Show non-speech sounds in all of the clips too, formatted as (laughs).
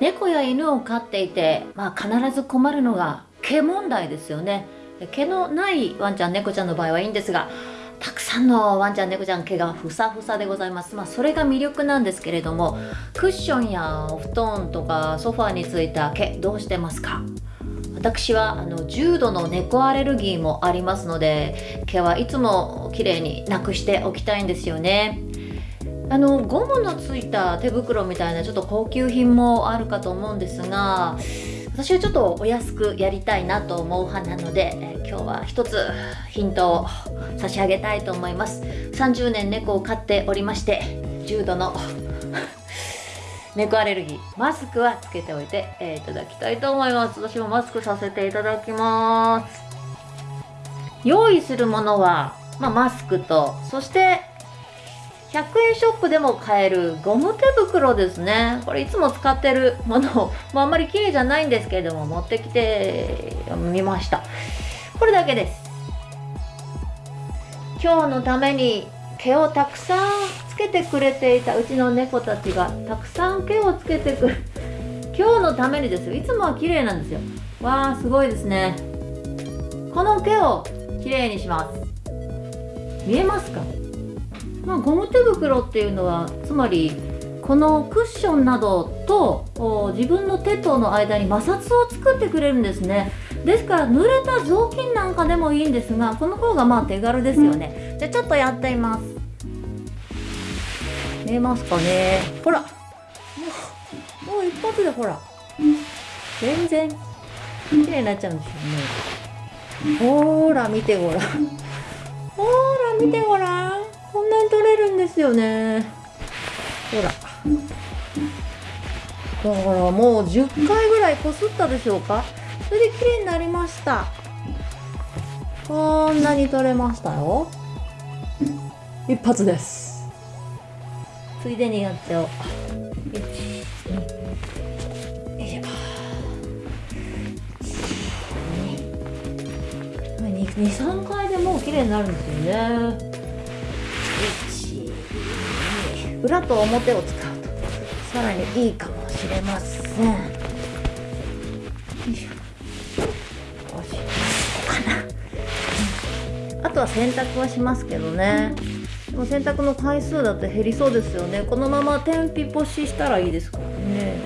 猫や犬を飼っていて、まあ、必ず困るのが毛問題ですよね。毛のないワンちゃん猫ちゃんの場合はいいんですがたくさんのワンちゃん猫ちゃん毛がふさふさでございます。まあそれが魅力なんですけれどもクッションやお布団とかソファーについた毛どうしてますか？私はあの重度の猫アレルギーもありますので毛はいつも綺麗になくしておきたいんですよね。あのゴムのついた手袋みたいなちょっと高級品もあるかと思うんですが私はちょっとお安くやりたいなと思う派なので、え今日は一つヒントを差し上げたいと思います。30年猫を飼っておりまして重度の (laughs) 猫アレルギーマスクはつけておいて、えー、いただきたいと思います。私もマスクさせていただきます。用意するものは、まあ、マスクとそして100円ショップでも買えるゴム手袋ですね。これいつも使ってるもの。を、まあ、んまり綺麗じゃないんですけれども持ってきてみました。これだけです。今日のために毛をたくさんつけてくれていたうちの猫たちがたくさん毛をつけてくる。(laughs) 今日のためにですよ。いつもは綺麗なんですよ。わあすごいですね。この毛をきれいにします。見えますか？まあ、ゴム手袋っていうのはつまりこのクッションなどと自分の手との間に摩擦を作ってくれるんですね。ですから濡れた雑巾なんかでもいいんですがこの方がまあ手軽ですよね。じゃあちょっとやってみます。見えますかね。ほら。もうもう一発でほら。全然綺麗になっちゃうんですよね。ほら見てごらん。ほら見てごらん。こんなに取れるんですよね。ほら。だからもう10回ぐらいこすったでしょうか。それで綺麗になりました。こんなに取れましたよ。一発です。ついでにやっちゃおう。23回でもう綺麗になるんですよね。裏と表を使うとさらにいいかもしれません。よいしょ。こうかな。あとは洗濯はしますけどね。でも洗濯の回数だと減りそうですよね。このまま天日干ししたらいいですからね。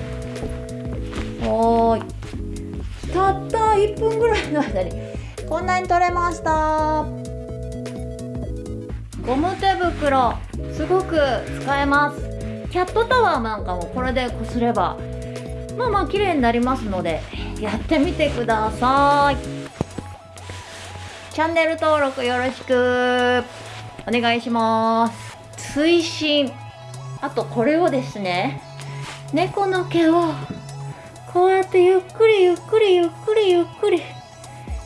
はーい。たった1分ぐらいの間にこんなに取れました。ゴム手袋すごく使えます。キャットタワーなんかもこれでこすればまあまあ綺麗になりますのでやってみてください。チャンネル登録よろしく。お願いします。推進あとこれをですね猫の毛をこうやってゆっくりゆっくりゆっくりゆっくり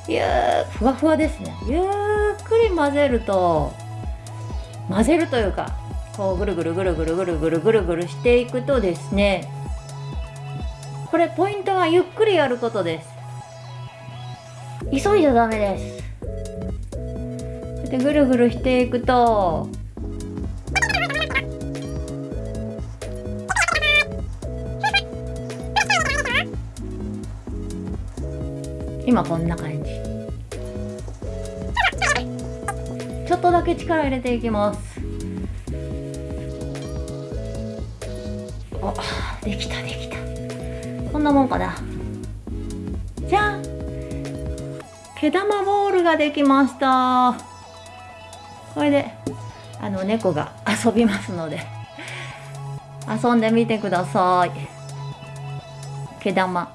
ゆーふわふわですね。ゆっくり混ぜると混ぜるというかこうぐるぐるぐるぐるぐるぐるぐるぐるしていくとですねこれポイントはゆっくりやることです。急いじゃダメです。でぐるぐるしていくと今こんな感じ。ちょっとだけ力入れていきます。おできたできた。こんなもんかな。じゃん毛玉ボールができました。これであの猫が遊びますので遊んでみてください。毛玉